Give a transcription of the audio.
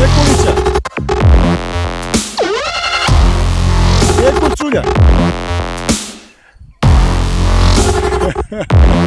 Якутия. Якутюля. Ха-ха.